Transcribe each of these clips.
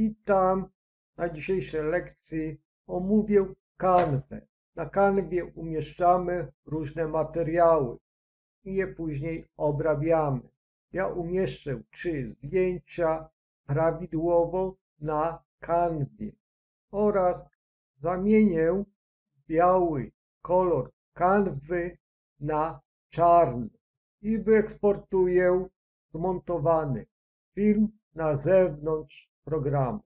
Witam. Na dzisiejszej lekcji omówię kanwę. Na kanwie umieszczamy różne materiały i je później obrabiamy. Ja umieszczę trzy zdjęcia prawidłowo na kanwie oraz zamienię biały kolor kanwy na czarny i wyeksportuję zmontowany film na zewnątrz programu.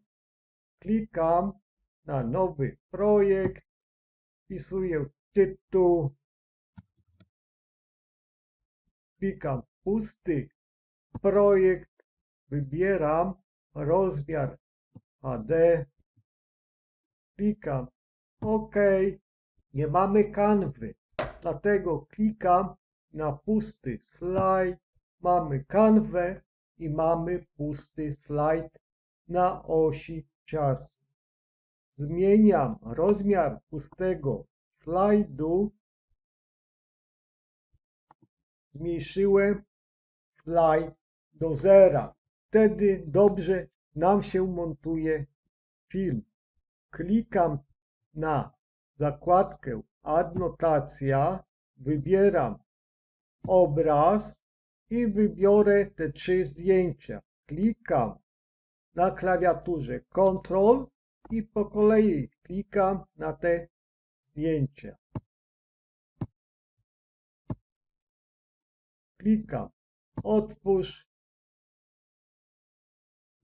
Klikam na nowy projekt, wpisuję tytuł, klikam pusty projekt, wybieram rozmiar HD, klikam OK, nie mamy kanwy, dlatego klikam na pusty slajd, mamy kanwę i mamy pusty slajd na osi czasu. Zmieniam rozmiar pustego slajdu. Zmniejszyłem slajd do zera. Wtedy dobrze nam się montuje film. Klikam na zakładkę adnotacja, wybieram obraz i wybiorę te trzy zdjęcia. Klikam na klawiaturze Ctrl i po kolei klikam na te zdjęcia. Klikam otwórz.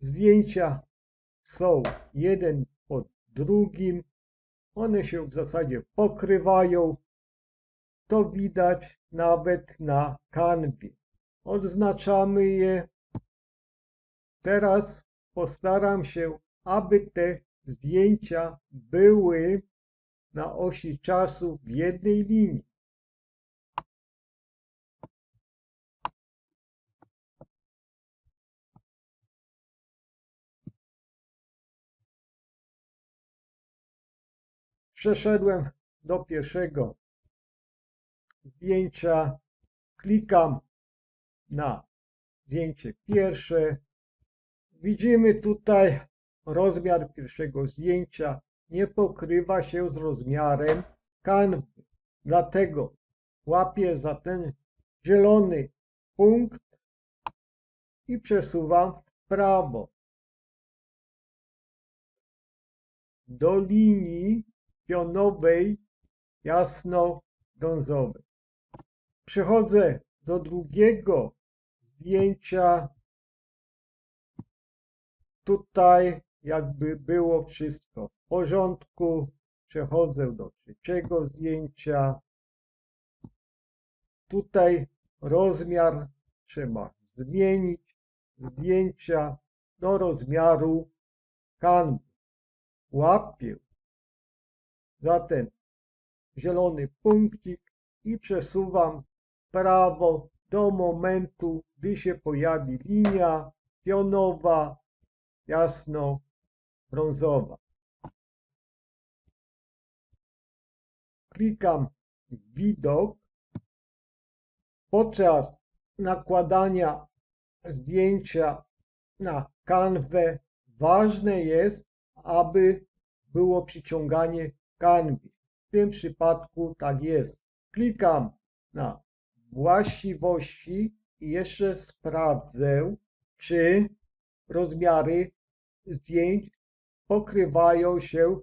Zdjęcia są jeden pod drugim. One się w zasadzie pokrywają. To widać nawet na kanwie. Odznaczamy je. Teraz postaram się, aby te zdjęcia były na osi czasu w jednej linii. Przeszedłem do pierwszego zdjęcia, klikam na zdjęcie pierwsze. Widzimy tutaj rozmiar pierwszego zdjęcia nie pokrywa się z rozmiarem kanwy. Dlatego łapię za ten zielony punkt i przesuwam w prawo do linii pionowej jasno-brązowej. Przechodzę do drugiego zdjęcia. Tutaj jakby było wszystko w porządku. Przechodzę do trzeciego zdjęcia. Tutaj rozmiar trzeba zmienić zdjęcia do rozmiaru kanwy. Łapię za ten zielony punkcik i przesuwam prawo do momentu, gdy się pojawi linia pionowa, jasno brązowa. Klikam widok. Podczas nakładania zdjęcia na kanwę ważne jest, aby było przyciąganie kanwy. W tym przypadku tak jest. Klikam na właściwości i jeszcze sprawdzę, czy rozmiary zdjęć pokrywają się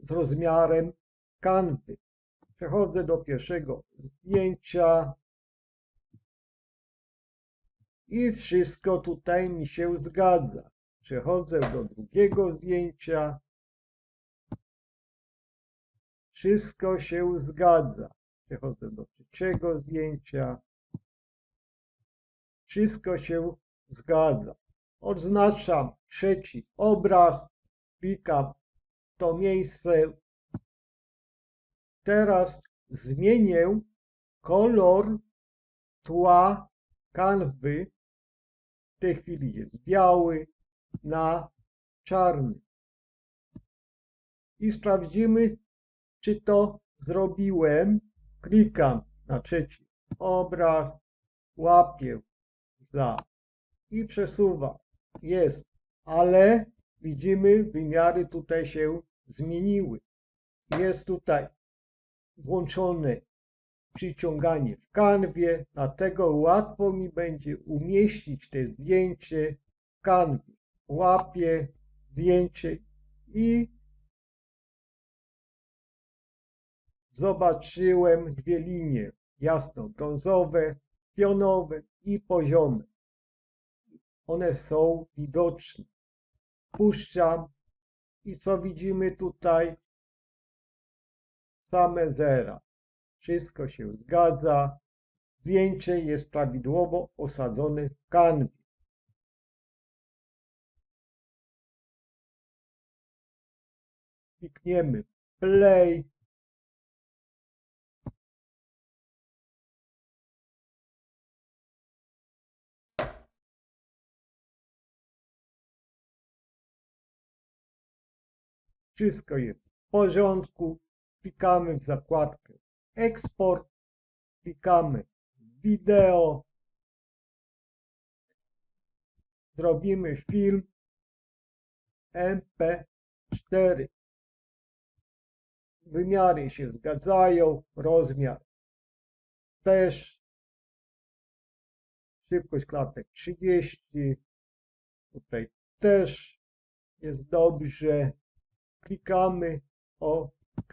z rozmiarem kanwy. Przechodzę do pierwszego zdjęcia i wszystko tutaj mi się zgadza. Przechodzę do drugiego zdjęcia. Wszystko się zgadza. Przechodzę do trzeciego zdjęcia. Wszystko się zgadza. Odznaczam trzeci obraz. Klikam to miejsce. Teraz zmienię kolor tła kanwy. W tej chwili jest biały na czarny. I sprawdzimy, czy to zrobiłem. Klikam na trzeci obraz, łapię za i przesuwam. Jest, ale widzimy, wymiary tutaj się zmieniły. Jest tutaj włączone przyciąganie w kanwie, dlatego łatwo mi będzie umieścić te zdjęcie w kanwie. Łapię zdjęcie i zobaczyłem dwie linie jasno-brązowe, pionowe i poziome. One są widoczne. Puszczam i co widzimy tutaj? Same zera. Wszystko się zgadza. Zdjęcie jest prawidłowo osadzone w kanwie. Klikniemy play. Wszystko jest w porządku. Klikamy w zakładkę eksport. Klikamy wideo. Zrobimy film MP4. Wymiary się zgadzają, rozmiar też. Szybkość klatek 30. Tutaj też jest dobrze. Klikamy OK.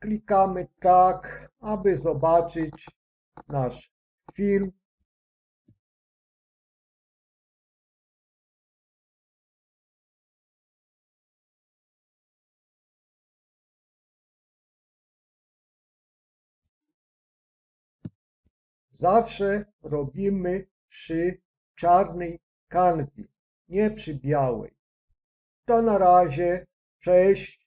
Klikamy tak, aby zobaczyć nasz film. Zawsze robimy przy czarnej kanwie, nie przy białej. To na razie. Cześć.